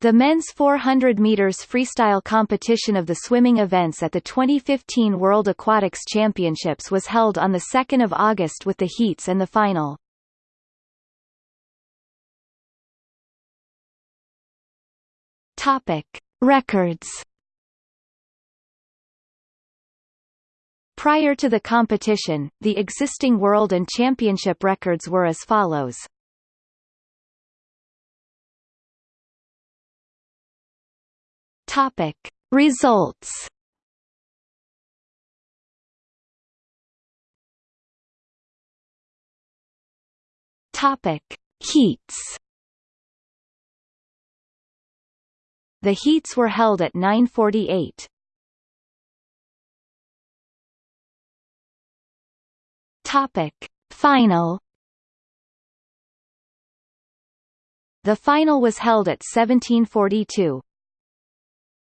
The men's 400 meters freestyle competition of the swimming events at the 2015 World Aquatics Championships was held on the 2nd of August with the heats and the final. Topic: Records. Prior to the competition, the existing world and championship records were as follows. Topic. Results. Topic. Heats. The heats were held at 948. Topic. Final. The final was held at 1742.